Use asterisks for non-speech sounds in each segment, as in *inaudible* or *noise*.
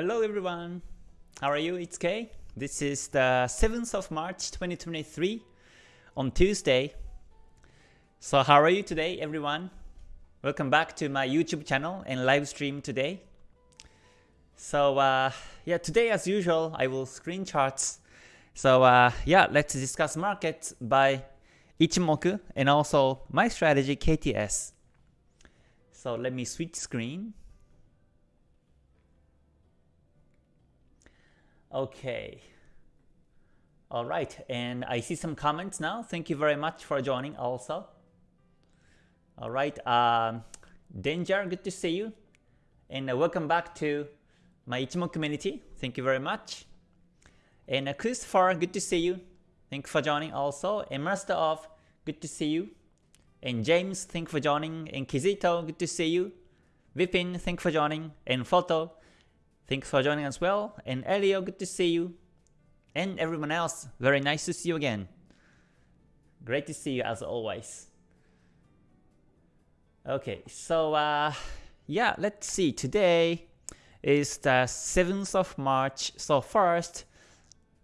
Hello everyone, how are you? It's Kay. This is the 7th of March 2023 on Tuesday. So how are you today everyone? Welcome back to my YouTube channel and live stream today. So uh, yeah, today as usual I will screen charts. So uh, yeah, let's discuss markets by Ichimoku and also my strategy KTS. So let me switch screen. Okay. All right, and I see some comments now. Thank you very much for joining also. All right, um, Danger, good to see you. And uh, welcome back to my Ichimoku community. Thank you very much. And uh, Christopher, good to see you. Thank you for joining also. And Master of, good to see you. And James, thank you for joining. And Kizito, good to see you. Vipin, thank you for joining. And Photo, thanks for joining as well. And Elio, good to see you. And everyone else, very nice to see you again. Great to see you as always. Okay, so uh, yeah, let's see. Today is the 7th of March. So first,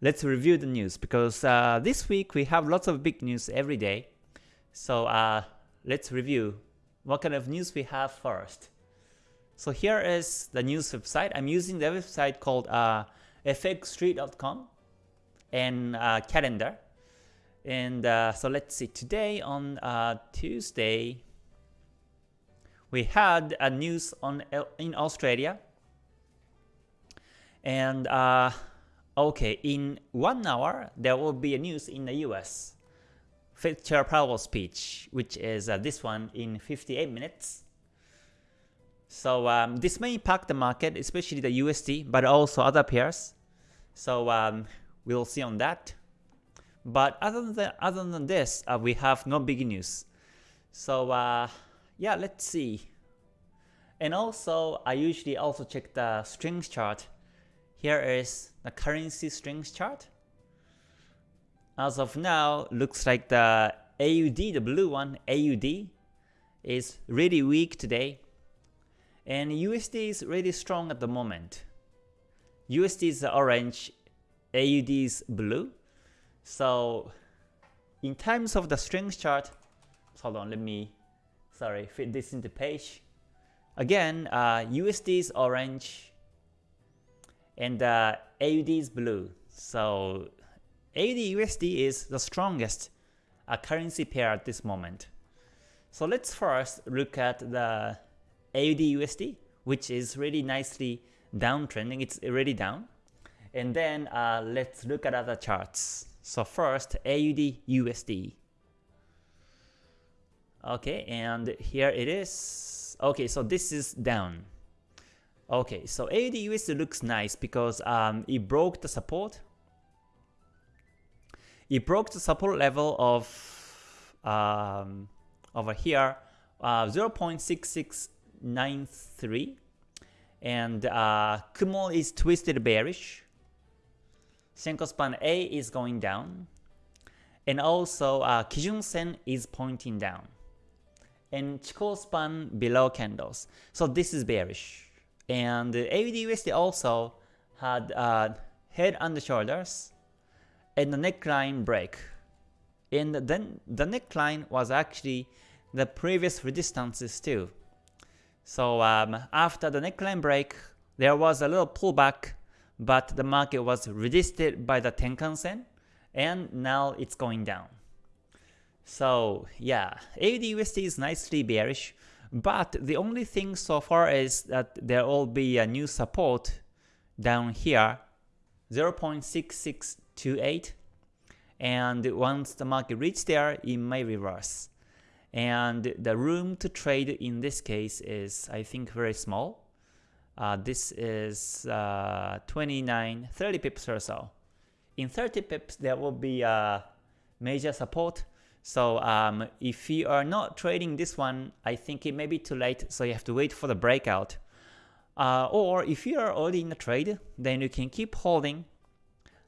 let's review the news because uh, this week we have lots of big news every day. So uh, let's review what kind of news we have first. So here is the news website. I'm using the website called uh, fxstreet.com and uh, calendar. And uh, so let's see, today on uh, Tuesday, we had a news on in Australia. And uh, okay, in one hour, there will be a news in the US. Fed Chair Powell speech, which is uh, this one in 58 minutes. So um, this may impact the market, especially the USD, but also other pairs. So um, we'll see on that. But other than other than this, uh, we have no big news. So uh, yeah, let's see. And also, I usually also check the strength chart. Here is the currency strength chart. As of now, looks like the AUD, the blue one, AUD, is really weak today. And USD is really strong at the moment. USD is orange, AUD is blue. So in terms of the strength chart, hold on, let me, sorry, fit this into page. Again, uh, USD is orange and uh, AUD is blue. So AUD USD is the strongest uh, currency pair at this moment. So let's first look at the AUD USD, which is really nicely downtrending. It's already down. And then uh, let's look at other charts. So first, AUD USD. Okay, and here it is. Okay, so this is down. Okay, so AUD USD looks nice because um, it broke the support. It broke the support level of um, over here, uh, 0.66 93 and uh, Kumo is twisted bearish. Senko span A is going down. And also uh, Kijun Sen is pointing down. And Chikou span below candles. So this is bearish. And uh, AUD also had uh, head and shoulders and the neckline break. And then the neckline was actually the previous resistances too. So um, after the neckline break, there was a little pullback, but the market was resisted by the Tenkan Sen, and now it's going down. So yeah, AUD is nicely bearish, but the only thing so far is that there will be a new support down here, 0.6628, and once the market reaches there, it may reverse and the room to trade in this case is I think very small. Uh, this is uh, 29, 30 pips or so. In 30 pips there will be a major support. So um, if you are not trading this one, I think it may be too late, so you have to wait for the breakout. Uh, or if you are already in the trade, then you can keep holding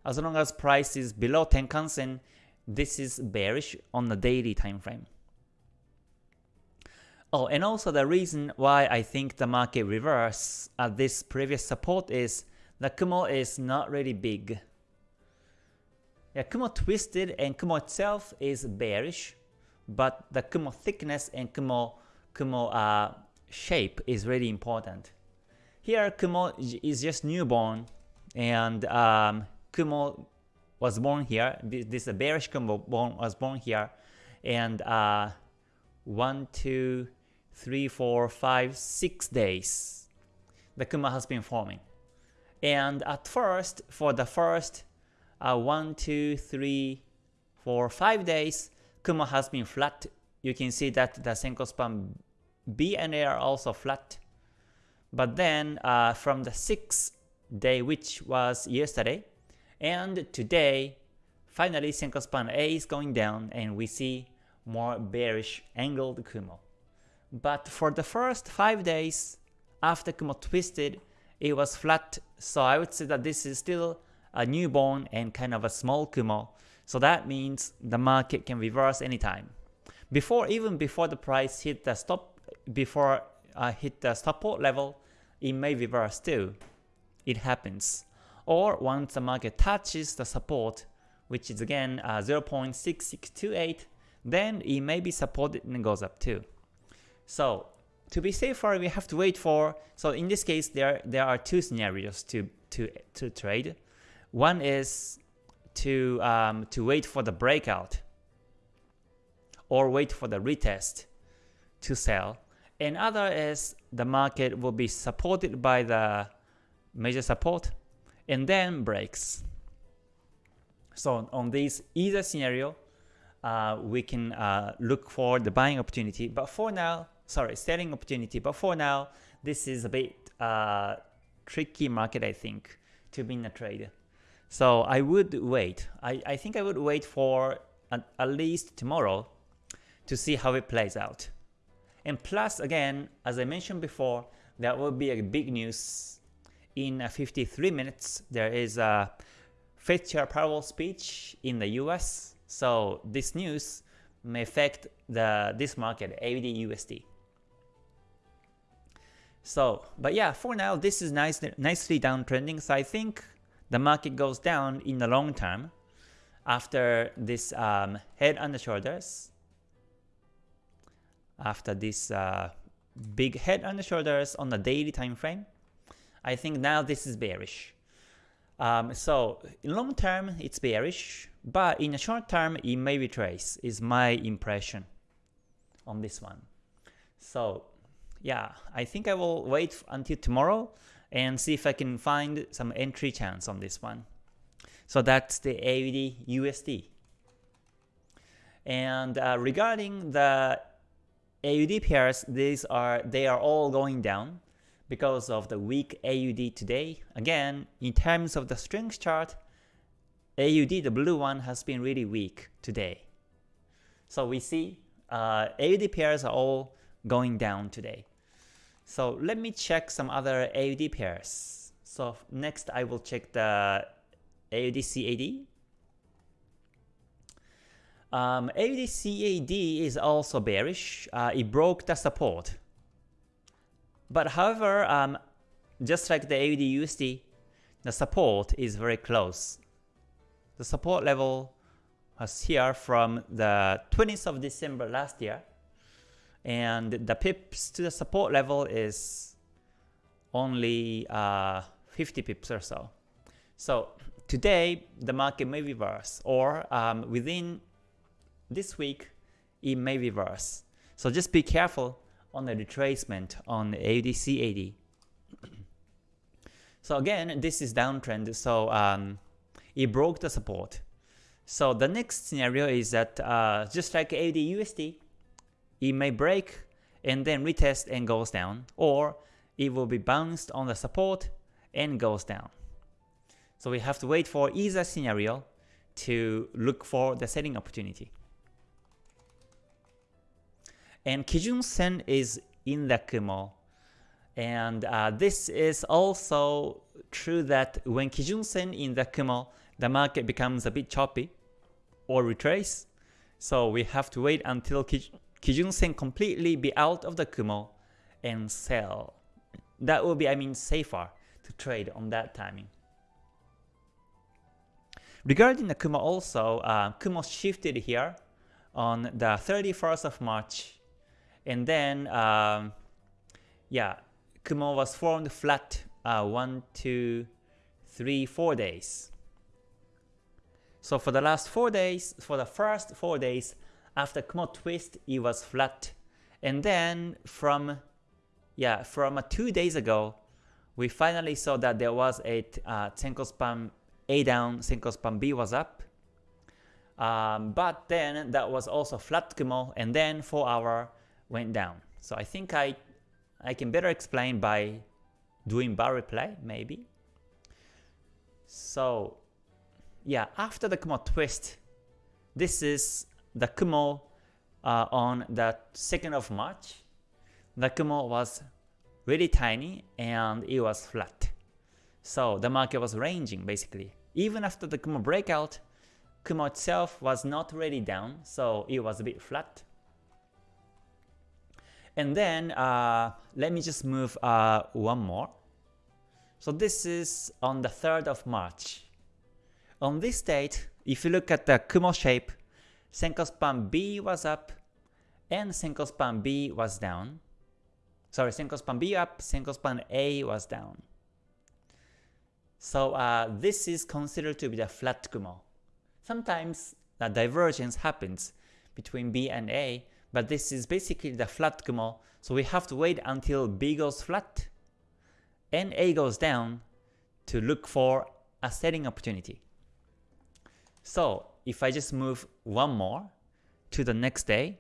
as long as price is below Tenkan Sen. This is bearish on the daily time frame. Oh, and also the reason why I think the market reverse at this previous support is the Kumo is not really big. Yeah, Kumo twisted and Kumo itself is bearish, but the Kumo thickness and Kumo, Kumo uh, shape is really important. Here Kumo is just newborn and um, Kumo was born here. This, bearish Kumo born, was born here and uh, one, two, three, four, five, six days the Kumo has been forming. And at first, for the first uh, 1, 2, 3, 4, 5 days, Kumo has been flat. You can see that the Senko span B and A are also flat. But then uh, from the 6th day, which was yesterday, and today, finally Senko span A is going down and we see more bearish angled Kumo. But for the first 5 days after Kumo twisted, it was flat, so I would say that this is still a newborn and kind of a small Kumo. So that means the market can reverse anytime. Before even before the price hit the stop before uh, hit the support level, it may reverse too. It happens. Or once the market touches the support, which is again uh, 0.6628, then it may be supported and goes up too. So to be safer, we have to wait for, so in this case, there, there are two scenarios to, to, to trade. One is to, um, to wait for the breakout or wait for the retest to sell. And other is the market will be supported by the major support and then breaks. So on this either scenario, uh, we can uh, look for the buying opportunity. But for now, sorry, selling opportunity. But for now, this is a bit uh, tricky market, I think, to be in a trade. So I would wait. I, I think I would wait for at, at least tomorrow to see how it plays out. And plus, again, as I mentioned before, there will be a big news in 53 minutes. There is a Fed Chair Powell speech in the US. So this news may affect the this market, AUD USD. So, but yeah, for now, this is nice, nicely downtrending. So I think the market goes down in the long term after this um, head and the shoulders. After this uh, big head and the shoulders on the daily time frame, I think now this is bearish. Um, so in long term, it's bearish, but in the short term, it may retrace, is my impression on this one. So yeah, I think I will wait until tomorrow and see if I can find some entry chance on this one. So that's the AUD USD. And uh, regarding the AUD pairs, these are they are all going down because of the weak AUD today. Again, in terms of the strength chart, AUD, the blue one, has been really weak today. So we see uh, AUD pairs are all going down today. So let me check some other AUD pairs. So next I will check the AUD CAD. Um, CAD is also bearish. Uh, it broke the support. But however, um, just like the AUD USD, the support is very close. The support level was here from the 20th of December last year and the pips to the support level is only uh, 50 pips or so. So today the market may reverse or um, within this week it may reverse. So just be careful on the retracement on the AUDCAD. *clears throat* so again, this is downtrend, so um, it broke the support. So the next scenario is that uh, just like AUD it may break and then retest and goes down, or it will be bounced on the support and goes down. So we have to wait for either scenario to look for the selling opportunity. And Kijun Sen is in the Kumo. And uh, this is also true that when Kijun Sen in the Kumo, the market becomes a bit choppy or retrace. So we have to wait until Kijun Kijun Sen completely be out of the Kumo and sell. That will be, I mean, safer to trade on that timing. Regarding the Kumo also, uh, Kumo shifted here on the 31st of March, and then um, yeah, Kumo was formed flat uh, one, two, three, four days. So for the last four days, for the first four days after Kumo twist, it was flat, and then from yeah from uh, two days ago, we finally saw that there was a uh, Senko span A down, Senko span B was up. Um, but then that was also flat Kumo, and then 4 hour went down. So I think I I can better explain by doing bar replay, maybe. So yeah, after the Kumo twist, this is the Kumo uh, on the 2nd of March. The Kumo was really tiny and it was flat. So the market was ranging basically. Even after the Kumo breakout, Kumo itself was not really down, so it was a bit flat. And then uh, let me just move uh, one more. So this is on the 3rd of March. On this date, if you look at the Kumo shape, Senko span B was up and Senko span B was down. Sorry, Senko span B up, Senko span A was down. So uh, this is considered to be the flat Kumo. Sometimes the divergence happens between B and A, but this is basically the flat Kumo, so we have to wait until B goes flat and A goes down to look for a selling opportunity. So if I just move one more to the next day,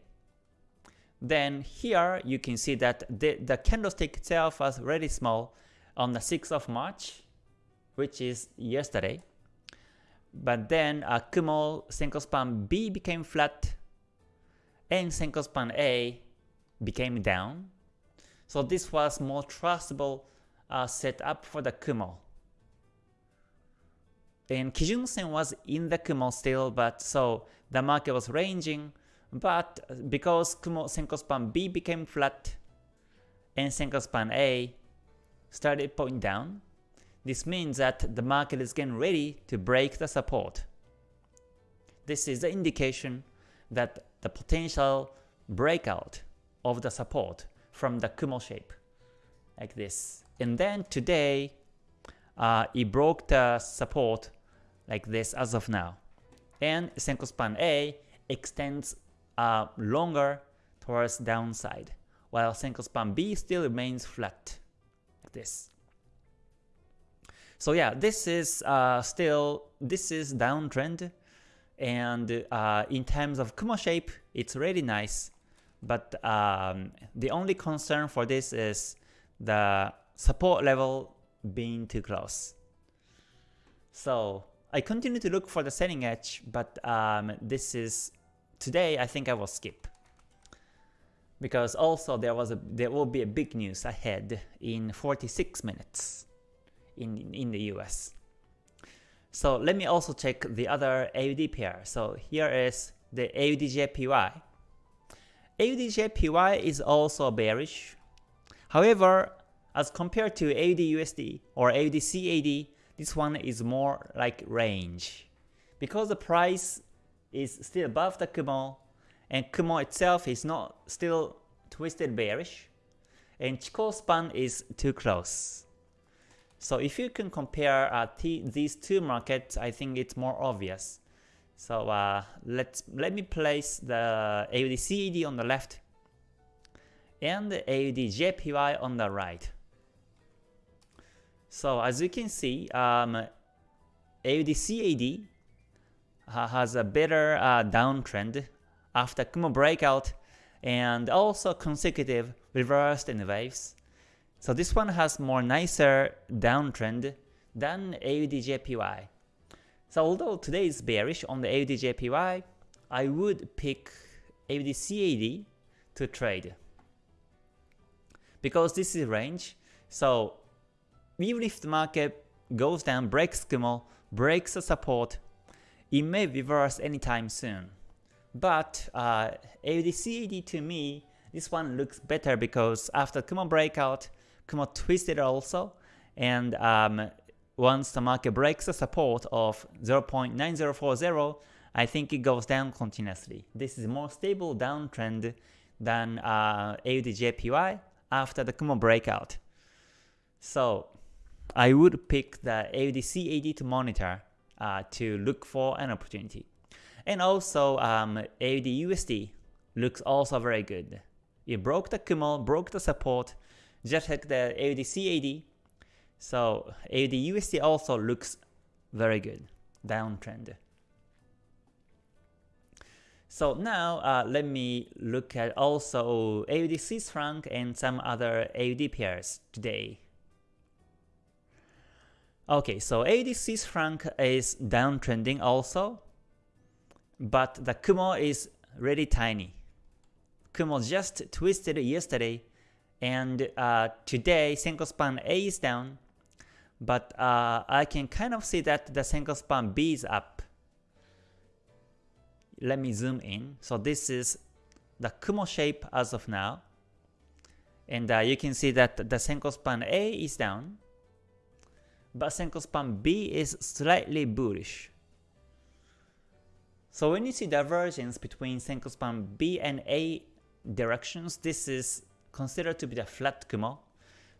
then here you can see that the, the candlestick itself was really small on the 6th of March, which is yesterday. But then uh, Kumo Senko span B became flat and Senko span A became down. So this was more trustable uh, setup for the Kumo. And Kijun Sen was in the Kumo still, but so the market was ranging, but because Kumo Senko span B became flat and Senko span A started pointing down, this means that the market is getting ready to break the support. This is the indication that the potential breakout of the support from the Kumo shape, like this. And then today, uh, it broke the support like this as of now. And Senko span A extends uh, longer towards downside, while Senko span B still remains flat, like this. So yeah, this is uh, still, this is downtrend, and uh, in terms of Kumo shape, it's really nice. But um, the only concern for this is the support level being too close. So I continue to look for the selling edge, but um, this is today I think I will skip because also there was a there will be a big news ahead in 46 minutes in in the US. So let me also check the other AUD pair. So here is the AUDJPY. AUDJPY is also bearish. However, as compared to AUDUSD or AUDCAD, this one is more like range. Because the price is still above the Kumo, and Kumo itself is not still twisted bearish, and Chikou span is too close. So if you can compare uh, these two markets, I think it's more obvious. So uh, let's let me place the AUD on the left and the AUD on the right. So as you can see, um, AUD has a better uh, downtrend after Kumo breakout and also consecutive reversed in waves. So this one has more nicer downtrend than AUDJPY. So although today is bearish on the AUDJPY, I would pick AUDCAD to trade. Because this is range, so even if the market goes down, breaks Kumo, breaks the support, it may reverse anytime soon. But uh, AUDCAD to me, this one looks better because after Kumo breakout, Kumo twisted also, and um, once the market breaks the support of 0.9040, I think it goes down continuously. This is a more stable downtrend than uh, AUDJPY after the Kumo breakout. So I would pick the AUD to monitor uh, to look for an opportunity. And also um, AUD USD looks also very good. It broke the Kumo, broke the support, just like the AUD CAD. So AUD USD also looks very good, downtrend. So now uh, let me look at also AUD Swiss franc and some other AUD pairs today. Okay, so AUD Swiss franc is downtrending also, but the Kumo is really tiny. Kumo just twisted yesterday, and uh, today Senko span A is down, but uh, I can kind of see that the Senko span B is up let me zoom in. So this is the Kumo shape as of now. And uh, you can see that the Senko span A is down, but Senko span B is slightly bullish. So when you see divergence between Senko span B and A directions, this is considered to be the flat Kumo.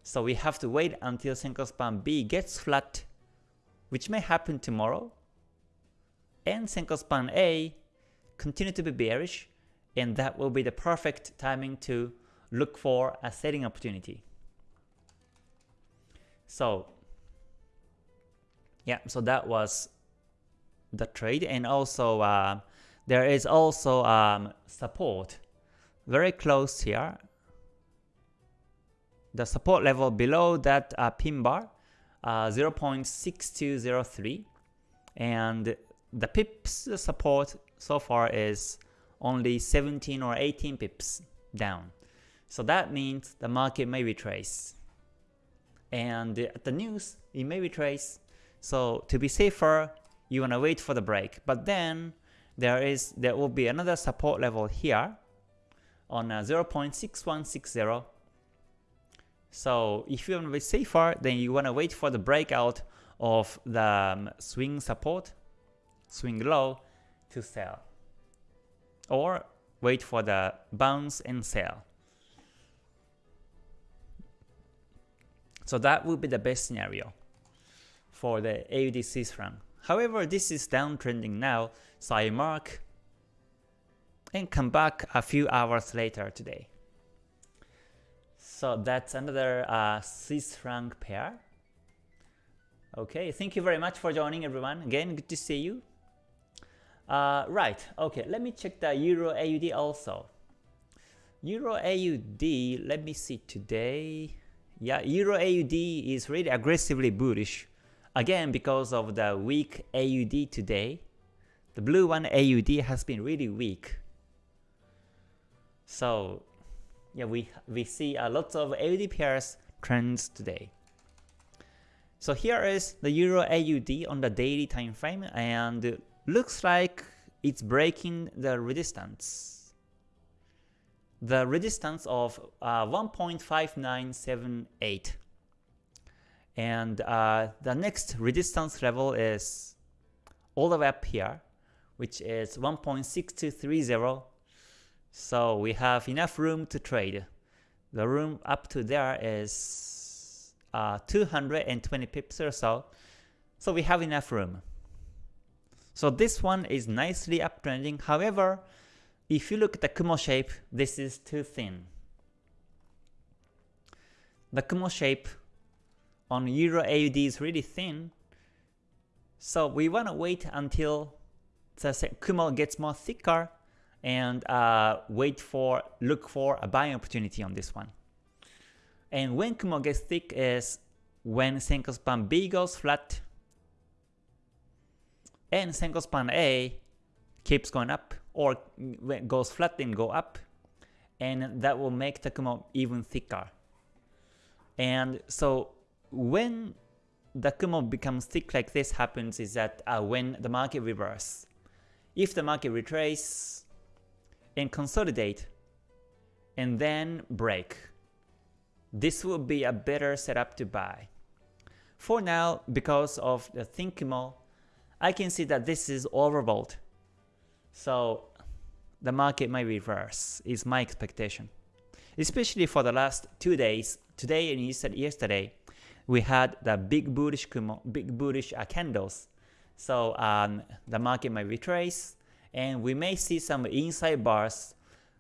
So we have to wait until Senko span B gets flat, which may happen tomorrow, and Senko span A continue to be bearish, and that will be the perfect timing to look for a selling opportunity. So yeah, so that was the trade, and also uh, there is also um, support very close here. The support level below that uh, pin bar, uh, 0.6203, and the pips support so far is only 17 or 18 pips down. So that means the market may retrace. And at the news, it may retrace. So to be safer, you wanna wait for the break. But then there is there will be another support level here on uh, 0.6160. So if you want to be safer, then you want to wait for the breakout of the um, swing support, swing low, to sell. Or wait for the bounce and sell. So that would be the best scenario for the AUD Swiss franc. However, this is downtrending now, so I mark and come back a few hours later today. So that's another uh, Swiss franc pair. Okay, thank you very much for joining everyone. Again, good to see you. Uh, right, okay, let me check the Euro AUD also. Euro AUD, let me see today. Yeah, Euro AUD is really aggressively bullish. Again, because of the weak AUD today. The blue one AUD has been really weak. So, yeah, we, we see a lot of AUD pairs trends today. So here is the Euro AUD on the daily time frame and looks like it's breaking the resistance. The resistance of uh, 1.5978 and uh, the next resistance level is all the way up here which is 1.6230 so we have enough room to trade. The room up to there is uh, 220 pips or so so we have enough room. So this one is nicely uptrending. However, if you look at the Kumo shape, this is too thin. The Kumo shape on Euro AUD is really thin. So we want to wait until the Kumo gets more thicker and uh, wait for, look for a buying opportunity on this one. And when Kumo gets thick is when Senko span B goes flat and Senko span A keeps going up or goes flat and go up and that will make the Kumo even thicker. And so when the Kumo becomes thick like this happens is that uh, when the market reverse. If the market retrace and consolidate and then break, this will be a better setup to buy. for now, because of the thin Kumo, I can see that this is overbought. So the market might reverse, is my expectation. Especially for the last two days, today and yesterday, we had the big bullish Kumo, big bullish uh, candles. So um, the market might retrace, and we may see some inside bars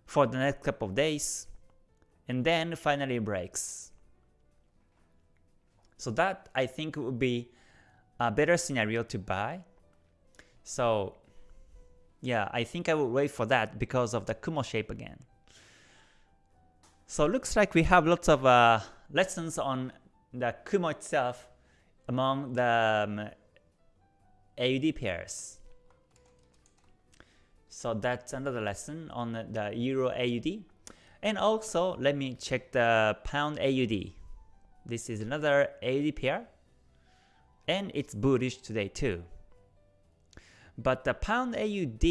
for the next couple of days, and then finally breaks. So that I think would be a better scenario to buy. So yeah, I think I will wait for that because of the Kumo shape again. So looks like we have lots of uh, lessons on the Kumo itself among the um, AUD pairs. So that's another lesson on the Euro AUD. And also, let me check the Pound AUD. This is another AUD pair. And it's bullish today too. But the Pound AUD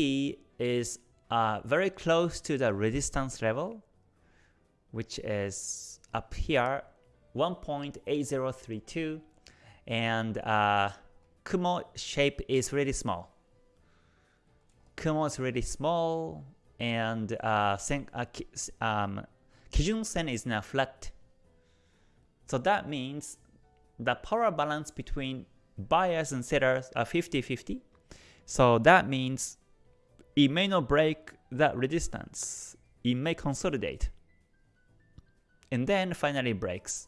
is uh, very close to the resistance level, which is up here 1.8032 and uh, Kumo shape is really small. Kumo is really small and uh, sen, uh, um, Kijun Sen is now flat. So that means the power balance between buyers and sellers are 50-50. So that means it may not break that resistance. It may consolidate. And then finally breaks.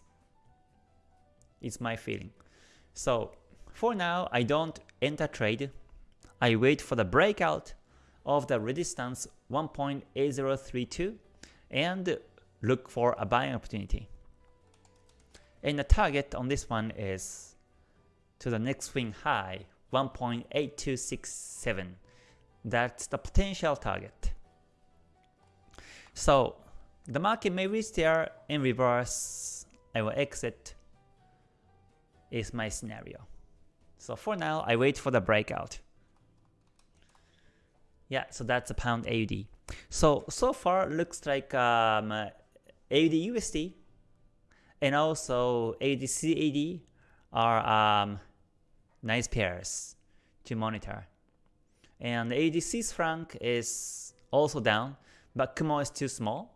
It's my feeling. So for now, I don't enter trade. I wait for the breakout of the resistance 1.8032 and look for a buying opportunity. And the target on this one is to the next swing high 1.8267. That's the potential target. So the market may reach there in reverse. I will exit is my scenario. So for now, I wait for the breakout. Yeah, so that's a pound AUD. So, so far looks like um, AUD USD and also AUD CAD are um, nice pairs to monitor. And Swiss franc is also down, but Kumo is too small.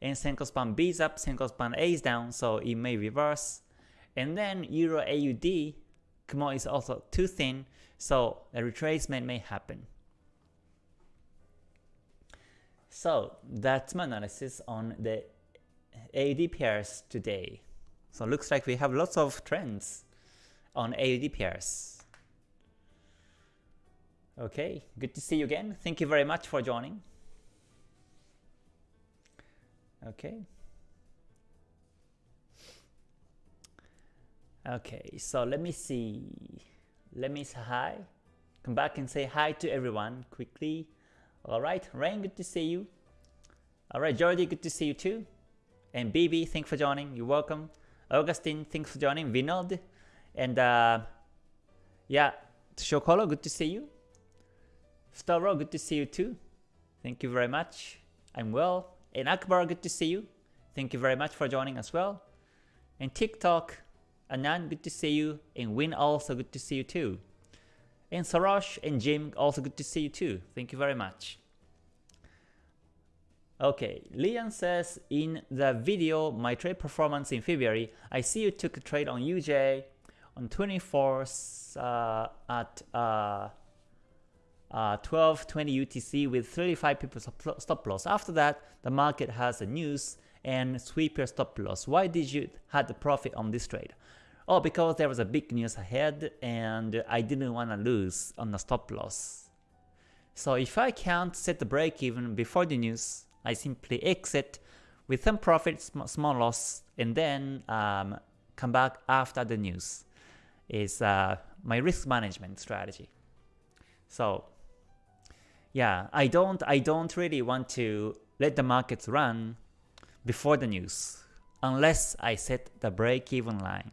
And Senko span B is up, Senko span A is down, so it may reverse. And then Euro AUD, Kumo is also too thin, so a retracement may happen. So that's my analysis on the AUD pairs today. So looks like we have lots of trends on AUD pairs. Okay, good to see you again. Thank you very much for joining. Okay. Okay, so let me see. Let me say hi. Come back and say hi to everyone quickly. Alright, Rain, good to see you. Alright, Jordi, good to see you too. And BB, thanks for joining. You're welcome. Augustine, thanks for joining. Vinod. And uh, yeah, Shokolo, good to see you. Stavro, good to see you too. Thank you very much. I'm well. And Akbar, good to see you. Thank you very much for joining as well. And TikTok, Anand, good to see you. And Win, also good to see you too. And Sarosh and Jim, also good to see you too. Thank you very much. Okay, Lian says, in the video, my trade performance in February, I see you took a trade on UJ on 24th uh, at uh, uh, 1220 UTC with 35 pips stop loss. After that, the market has a news and sweep your stop loss. Why did you had the profit on this trade? Oh, because there was a big news ahead and I didn't want to lose on the stop loss. So if I can't set the break even before the news, I simply exit with some profit, small loss, and then um, come back after the news. Is uh, my risk management strategy. So yeah, I don't I don't really want to let the markets run before the news unless I set the break-even line.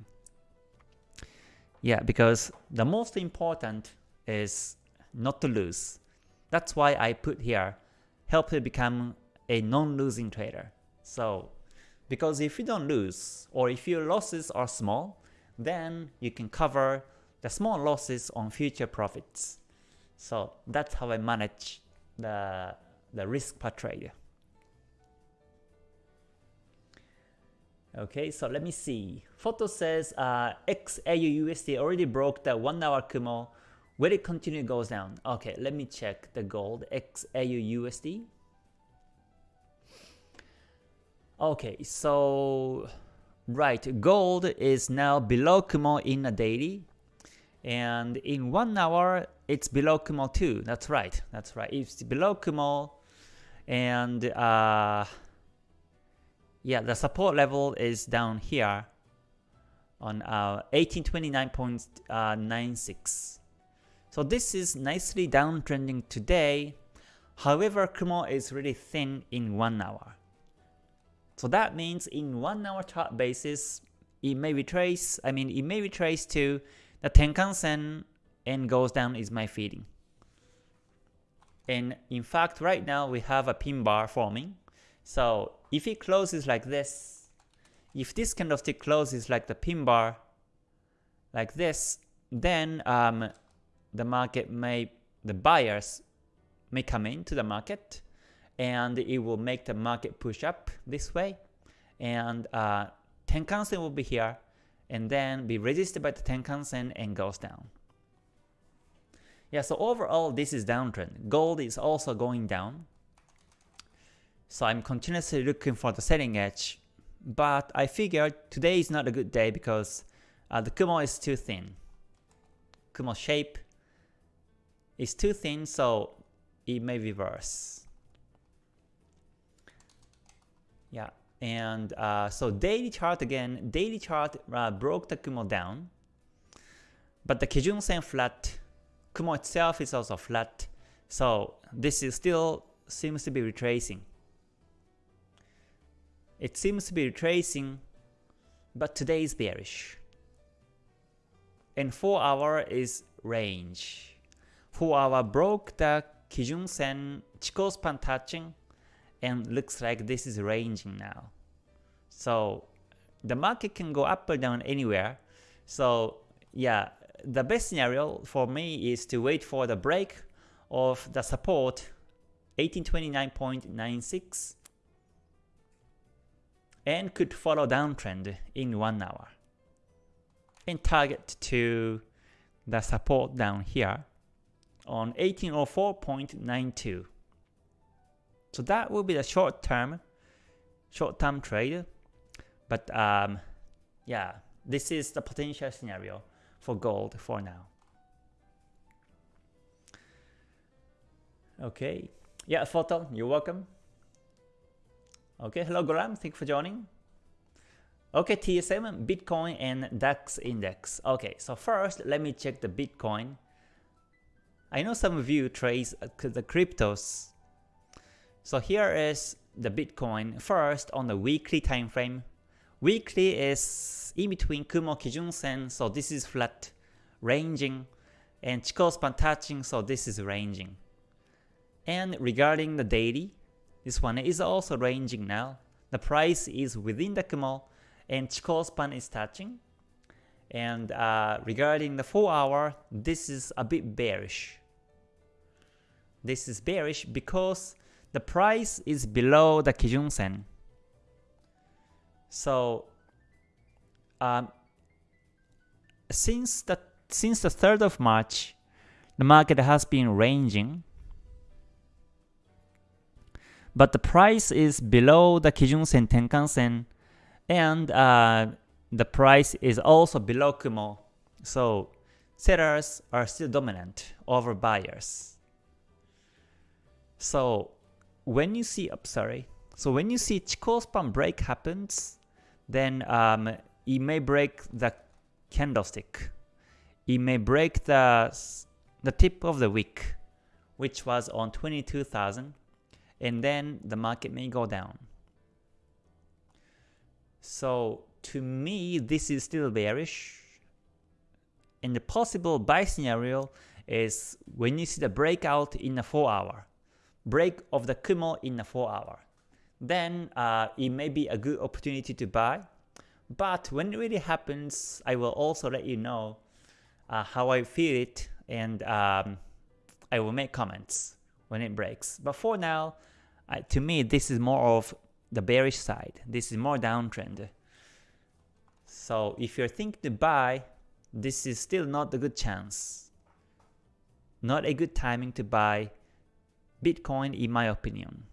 Yeah, because the most important is not to lose. That's why I put here, help you become a non-losing trader. So, because if you don't lose, or if your losses are small, then you can cover the small losses on future profits. So that's how I manage the, the risk per trade. Okay, so let me see. Photo says uh, XAUUSD already broke the 1 hour Kumo. Will it continue goes down? Okay, let me check the gold XAUUSD. Okay, so right, gold is now below Kumo in a daily. And in 1 hour, it's below Kumo too. That's right, that's right. It's below Kumo and uh, yeah, the support level is down here on uh, 1829.96. So this is nicely downtrending today. However, Kumo is really thin in 1 hour. So that means in 1 hour chart basis, it may retrace, I mean it may retrace to the Tenkan-sen and goes down is my feeling. And in fact, right now we have a pin bar forming. So if it closes like this, if this candlestick closes like the pin bar, like this, then um, the market may, the buyers may come into the market and it will make the market push up this way and uh, Tenkan-sen will be here and then be resisted by the Tenkan-sen and goes down. Yeah, so overall this is downtrend. Gold is also going down. So I'm continuously looking for the selling edge, but I figured today is not a good day because uh, the Kumo is too thin. Kumo shape is too thin, so it may reverse. Yeah, and uh, so daily chart again, daily chart uh, broke the Kumo down, but the Kijun Sen flat, Kumo itself is also flat, so this is still seems to be retracing. It seems to be retracing, but today is bearish. And 4 hour is range. 4 hour broke the Kijun Sen Chikou span touching and looks like this is ranging now. So the market can go up or down anywhere. So yeah, the best scenario for me is to wait for the break of the support 1829.96 and could follow downtrend in 1 hour and target to the support down here on 1804.92. So that will be the short term short term trade. But um, yeah, this is the potential scenario for gold for now. Okay. Yeah, Photon, you're welcome. Okay, hello Graham, thank you for joining. Okay, TSM, Bitcoin and DAX index. Okay, so first let me check the Bitcoin. I know some of you trade uh, the cryptos. So here is the Bitcoin first on the weekly time frame. Weekly is in between Kumo Kijun Sen, so this is flat, ranging, and Chikou span touching, so this is ranging. And regarding the daily, this one is also ranging now. The price is within the Kumo and Chikou span is touching. And uh, regarding the 4 hour, this is a bit bearish. This is bearish because the price is below the Kijun Sen. So um, since the since the 3rd of March, the market has been ranging but the price is below the Kijun Sen Tenkan Sen and uh, the price is also below Kumo. So sellers are still dominant over buyers. So when you see, oh, sorry, so when you see Chikou span break happens, then um, it may break the candlestick. It may break the the tip of the wick, which was on 22,000 and then the market may go down. So to me, this is still bearish. And the possible buy scenario is when you see the breakout in a 4 hour, break of the Kumo in a 4 hour, then uh, it may be a good opportunity to buy. But when it really happens, I will also let you know uh, how I feel it and um, I will make comments when it breaks. But for now, uh, to me, this is more of the bearish side. This is more downtrend. So if you're thinking to buy, this is still not a good chance. Not a good timing to buy Bitcoin in my opinion.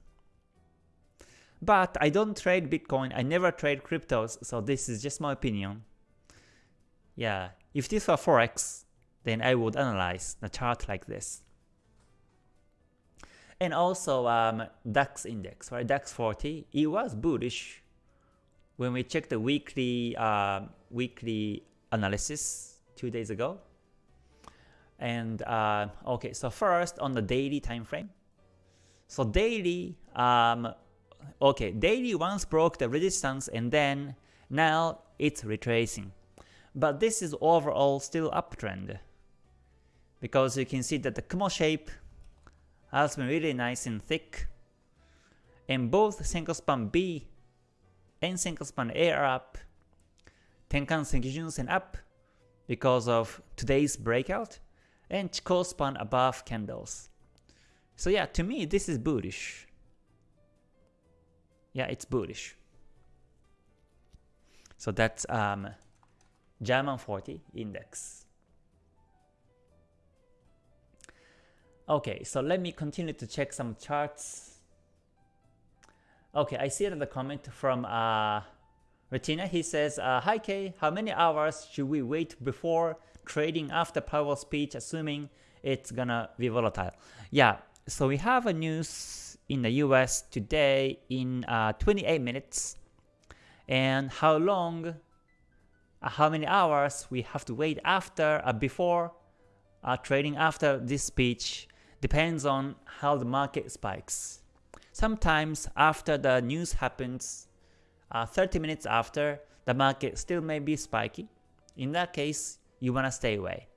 But I don't trade Bitcoin, I never trade cryptos, so this is just my opinion. Yeah, if this were Forex, then I would analyze the chart like this. And also um, DAX index, right? DAX 40, it was bullish when we checked the weekly uh, weekly analysis two days ago. And uh, okay, so first on the daily time frame. So daily, um, okay, daily once broke the resistance and then now it's retracing. But this is overall still uptrend because you can see that the Kumo shape has been really nice and thick and both Senko span B and Senko span A are up, Tenkan Sen Kijun Sen up because of today's breakout and Chikou span above candles. So yeah, to me this is bullish. Yeah, it's bullish. So that's um, German 40 index. Okay, so let me continue to check some charts. Okay, I see another comment from uh, Retina. He says, uh, Hi K, how many hours should we wait before trading after Powell speech assuming it's gonna be volatile? Yeah, so we have a news in the US today in uh, 28 minutes and how long, uh, how many hours we have to wait after, uh, before uh, trading after this speech depends on how the market spikes. Sometimes after the news happens, uh, 30 minutes after, the market still may be spiky. In that case, you wanna stay away.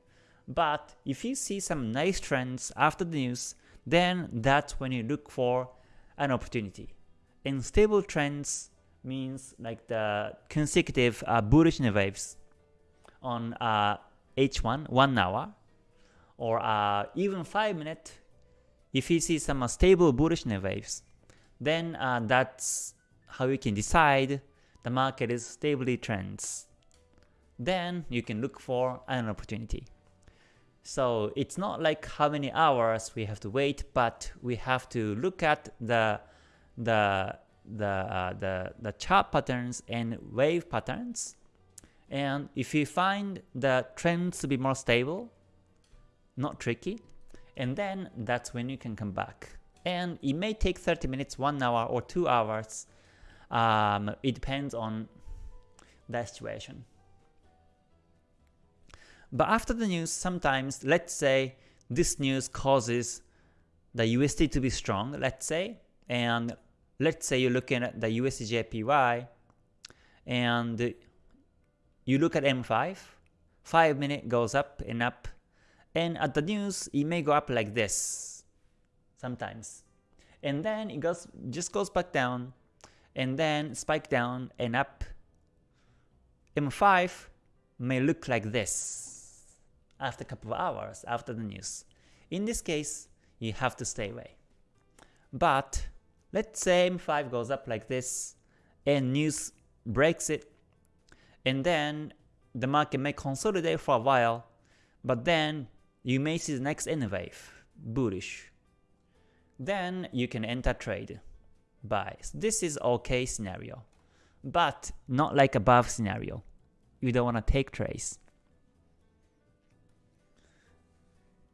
But if you see some nice trends after the news, then that's when you look for an opportunity. And stable trends means like the consecutive uh, bullish waves on uh, H1, 1 hour, or uh, even 5 minute, if you see some uh, stable bullish waves, then uh, that's how you can decide the market is stably trends. Then you can look for an opportunity. So it's not like how many hours we have to wait, but we have to look at the the the uh, the the chart patterns and wave patterns. And if you find the trends to be more stable, not tricky, and then that's when you can come back. And it may take 30 minutes, 1 hour, or 2 hours. Um, it depends on the situation. But after the news, sometimes, let's say this news causes the USD to be strong, let's say, and let's say you're looking at the USDJPY, and you look at M5, 5 minute goes up and up, and at the news, it may go up like this, sometimes. And then it goes just goes back down, and then spike down and up. M5 may look like this after a couple of hours after the news. In this case, you have to stay away. But let's say M5 goes up like this and news breaks it and then the market may consolidate for a while but then you may see the next N wave, bullish. Then you can enter trade, buy. So this is okay scenario, but not like above scenario. You don't want to take trades.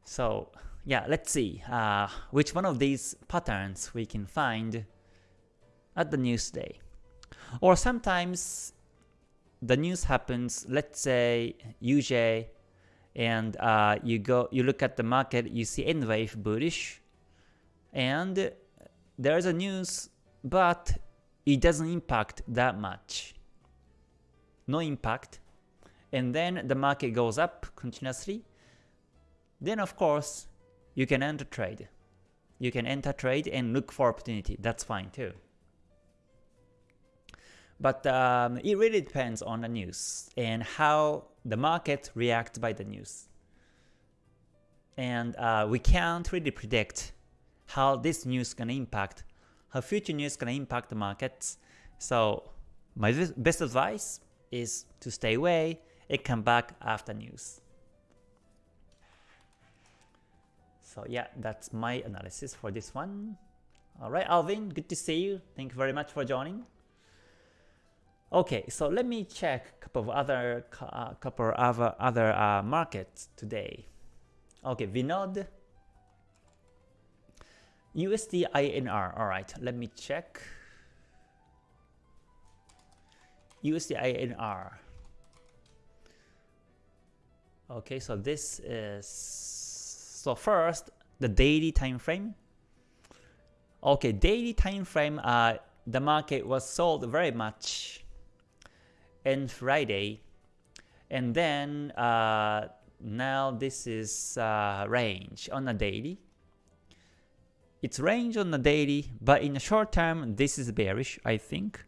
So yeah, let's see uh, which one of these patterns we can find at the news day. Or sometimes the news happens, let's say UJ, and uh, you go, you look at the market, you see N wave bullish, and there's a news, but it doesn't impact that much. No impact, and then the market goes up continuously, then of course, you can enter trade. You can enter trade and look for opportunity. That's fine too. But um, it really depends on the news and how the market reacts by the news. And uh, we can't really predict how this news is gonna impact, how future news is gonna impact the markets. So my best advice is to stay away and come back after news. So yeah, that's my analysis for this one. Alright, Alvin, good to see you. Thank you very much for joining. Okay, so let me check a couple of other uh, couple of other uh, markets today. Okay, Vinod, USD INR. All right, let me check. USD INR. Okay, so this is so first the daily time frame. Okay, daily time frame. Uh, the market was sold very much in Friday, and then uh, now this is uh, range on a daily. It's range on the daily, but in the short term, this is bearish, I think.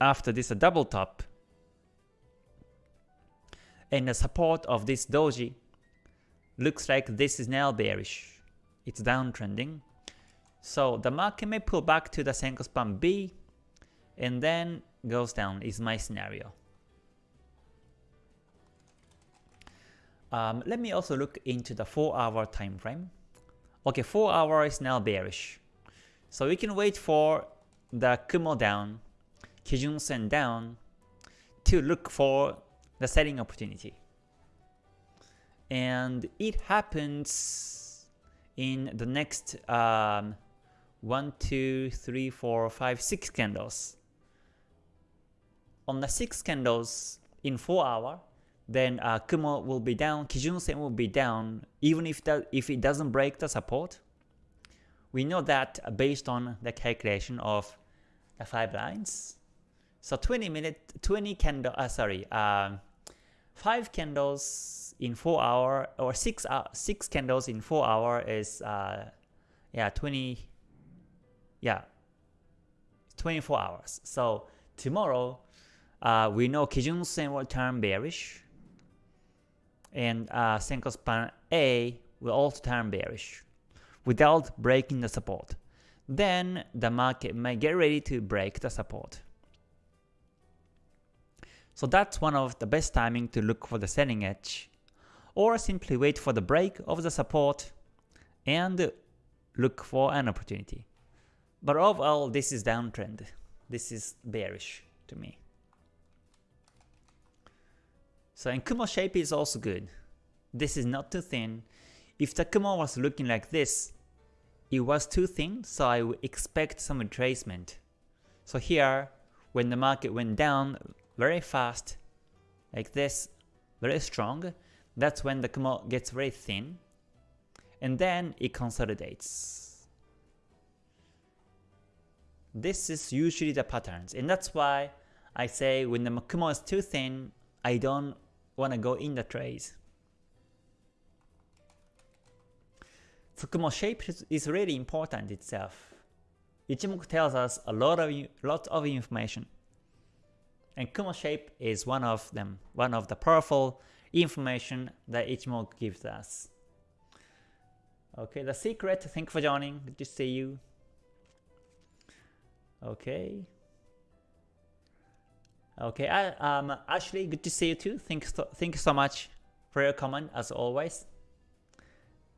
After this a double top, and the support of this doji looks like this is now bearish. It's downtrending. So the market may pull back to the Senko span B and then goes down is my scenario. Um, let me also look into the 4 hour time frame. Okay, 4 hour is now bearish. So we can wait for the Kumo down, Kijun Sen down to look for the selling opportunity. And it happens in the next um, 1, 2, 3, 4, 5, 6 candles. On the 6 candles in 4 hour, then uh, Kumo will be down, Kijun Sen will be down, even if that if it doesn't break the support. We know that based on the calculation of the five lines. So 20 minute, 20 candle, uh, sorry, uh, five candles in four hour or six uh, six candles in four hour is uh, yeah 20, yeah, 24 hours. So tomorrow, uh, we know Kijun Sen will turn bearish and uh, Senko span A will also turn bearish without breaking the support. Then the market may get ready to break the support. So that's one of the best timing to look for the selling edge or simply wait for the break of the support and look for an opportunity. But overall this is downtrend. This is bearish to me. So and Kumo shape is also good. This is not too thin. If the Kumo was looking like this, it was too thin, so I would expect some retracement. So here, when the market went down very fast, like this, very strong, that's when the Kumo gets very thin, and then it consolidates. This is usually the patterns, and that's why I say when the Kumo is too thin, I don't want to go in the trades. Fukumo shape is really important itself. Ichimoku tells us a lot of lot of information. And Kumo shape is one of them, one of the powerful information that Ichimoku gives us. Okay, the secret, thank you for joining, good to see you. Okay. Okay, I, um, Ashley, good to see you too. Thanks, so, thank you so much for your comment as always.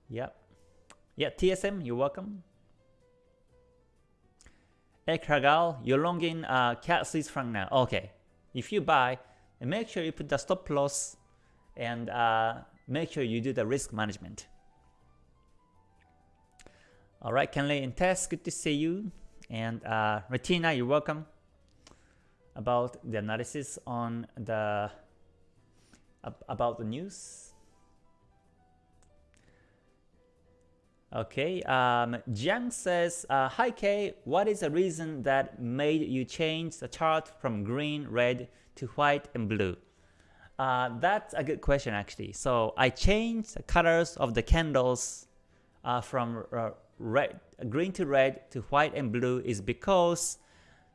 Yep. Yeah, TSM, you're welcome. Ekragal, you're longing uh, CAD Swiss franc now. Okay, if you buy, make sure you put the stop loss and uh, make sure you do the risk management. Alright, Kenley and Tess, good to see you. And uh, Retina, you're welcome about the analysis on the about the news. Okay, um, Jiang says, uh, Hi Kay, what is the reason that made you change the chart from green, red to white and blue? Uh, that's a good question actually. So I changed the colors of the candles uh, from uh, red, green to red to white and blue is because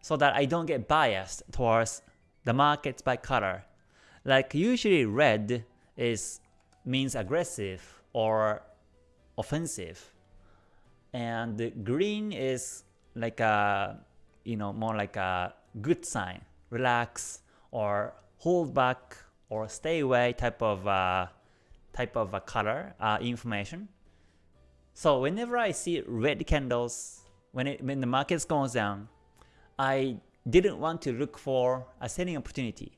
so that I don't get biased towards the markets by color. Like usually red is means aggressive or offensive, and green is like a you know more like a good sign, relax or hold back or stay away type of uh, type of a color uh, information. So whenever I see red candles, when it when the market goes down, I didn't want to look for a selling opportunity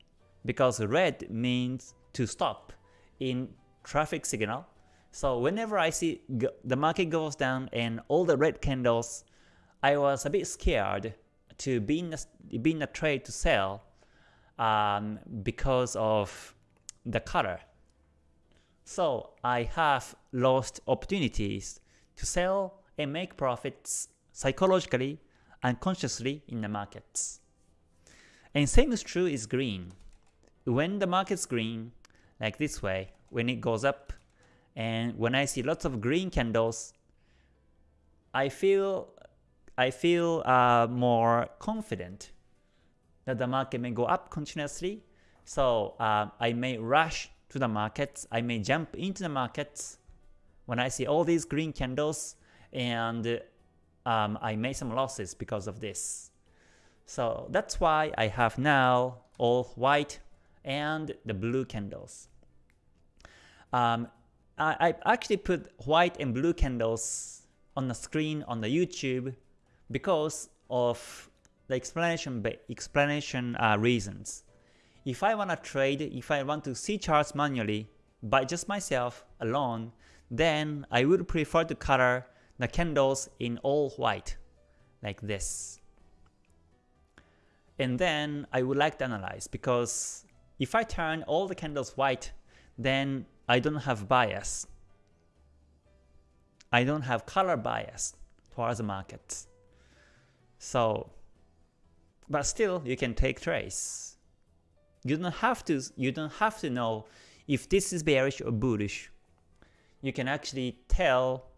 because red means to stop in traffic signal. So whenever I see the market goes down and all the red candles, I was a bit scared to be in a, be in a trade to sell um, because of the color. So I have lost opportunities to sell and make profits psychologically and consciously in the markets. And same is true is green. When the market's green, like this way, when it goes up, and when I see lots of green candles, I feel I feel uh, more confident that the market may go up continuously. So uh, I may rush to the markets. I may jump into the markets when I see all these green candles and um, I made some losses because of this. So that's why I have now all white and the blue candles. Um, I, I actually put white and blue candles on the screen on the YouTube because of the explanation explanation uh, reasons. If I want to trade, if I want to see charts manually by just myself alone, then I would prefer to color the candles in all white, like this. And then I would like to analyze because if I turn all the candles white, then I don't have bias. I don't have color bias towards the market. So, but still you can take trades. You don't have to you don't have to know if this is bearish or bullish. You can actually tell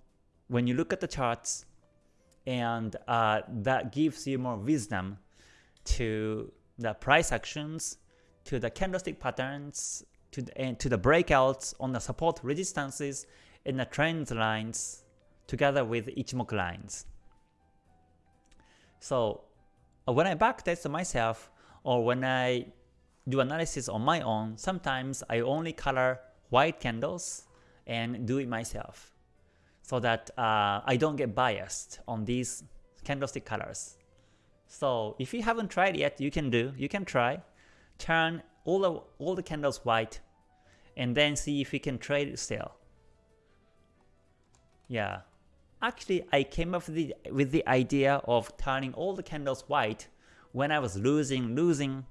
when you look at the charts and uh, that gives you more wisdom to the price actions, to the candlestick patterns, to the, and to the breakouts on the support resistances and the trend lines together with Ichimoku lines. So uh, when I backtest myself or when I do analysis on my own, sometimes I only color white candles and do it myself so that uh, I don't get biased on these candlestick colors. So if you haven't tried yet, you can do, you can try. Turn all the, all the candles white and then see if you can trade still. Yeah. Actually, I came up with the, with the idea of turning all the candles white when I was losing, losing,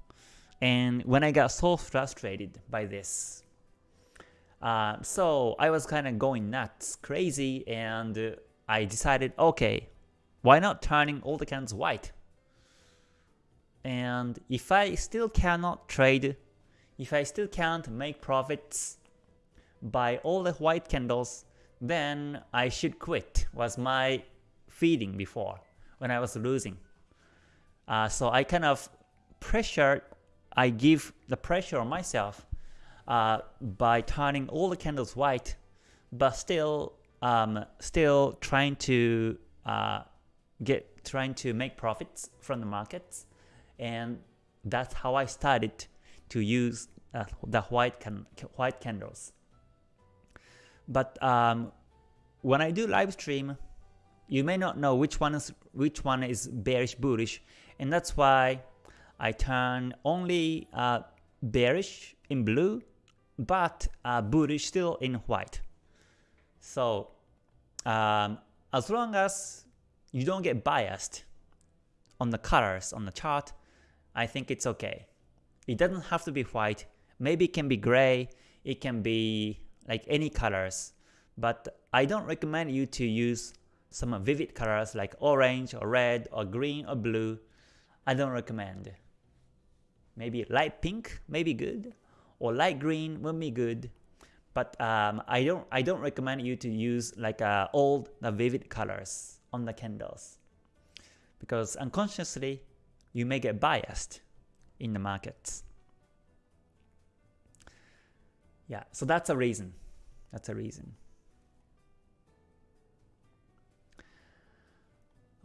and when I got so frustrated by this. Uh, so I was kind of going nuts, crazy, and uh, I decided, okay, why not turning all the candles white? And if I still cannot trade, if I still can't make profits by all the white candles, then I should quit, was my feeling before when I was losing. Uh, so I kind of pressure, I give the pressure on myself uh, by turning all the candles white, but still um, still trying to uh, get trying to make profits from the markets, and that's how I started to use uh, the white can white candles. But um, when I do live stream, you may not know which one is which one is bearish bullish, and that's why I turn only uh, bearish in blue but uh, bullish still in white. So um, as long as you don't get biased on the colors on the chart, I think it's okay. It doesn't have to be white. Maybe it can be gray. It can be like any colors. But I don't recommend you to use some vivid colors like orange or red or green or blue. I don't recommend. Maybe light pink maybe good or light green will be good. But um, I don't I don't recommend you to use like uh, old uh, vivid colors on the candles because unconsciously you may get biased in the markets. Yeah, so that's a reason. That's a reason.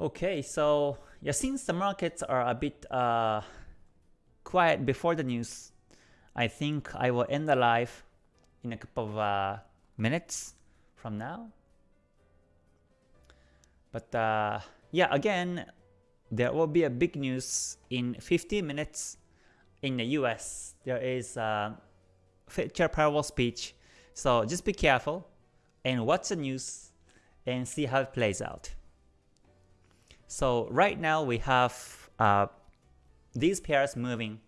Okay, so yeah, since the markets are a bit uh, quiet before the news, I think I will end the live in a couple of uh, minutes from now. But uh, yeah, again, there will be a big news in 15 minutes in the US. There is a Fed Chair Powell speech, so just be careful and watch the news and see how it plays out. So right now we have uh, these pairs moving.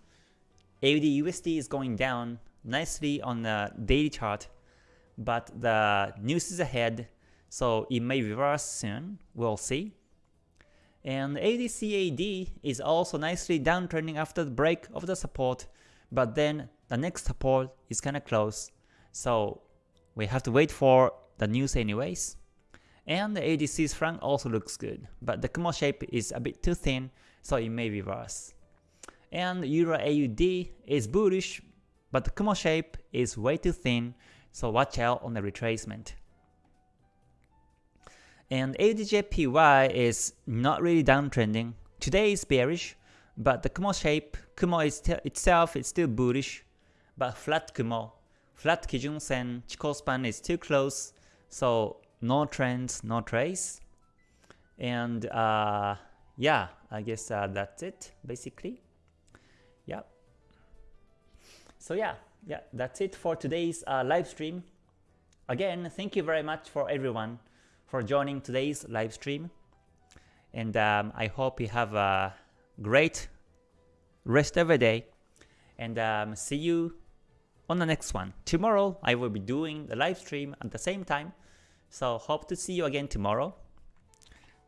AUD USD is going down nicely on the daily chart, but the news is ahead, so it may reverse soon. We'll see. And AUDCAD is also nicely downtrending after the break of the support, but then the next support is kinda close, so we have to wait for the news anyways. And the AUD Swiss franc also looks good, but the Kumo shape is a bit too thin, so it may reverse. And Euro AUD is bullish, but the Kumo shape is way too thin, so watch out on the retracement. And AUDJPY is not really downtrending. Today is bearish, but the Kumo shape, Kumo is itself is still bullish, but flat Kumo, flat Kijun Sen, Chikou span is too close, so no trends, no trace. And uh, yeah, I guess uh, that's it basically. So yeah, yeah, that's it for today's uh, live stream. Again, thank you very much for everyone for joining today's live stream. And um, I hope you have a great rest of the day. And um, see you on the next one. Tomorrow I will be doing the live stream at the same time. So hope to see you again tomorrow.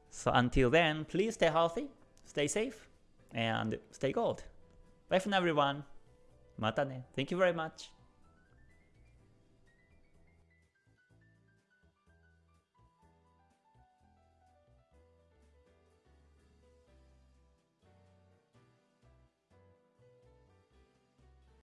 So until then, please stay healthy, stay safe, and stay gold. Bye for now everyone. Mata ne. Thank you very much.